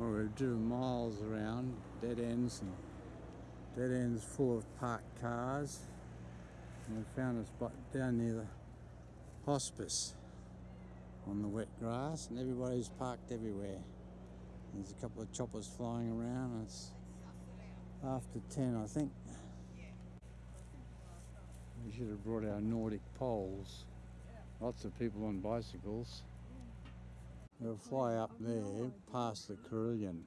We've driven miles around, dead ends and dead ends full of parked cars. And we found a spot down near the hospice on the wet grass and everybody's parked everywhere. There's a couple of choppers flying around it's after 10 I think. We should have brought our Nordic poles. Lots of people on bicycles. They'll fly up there past the Carillon.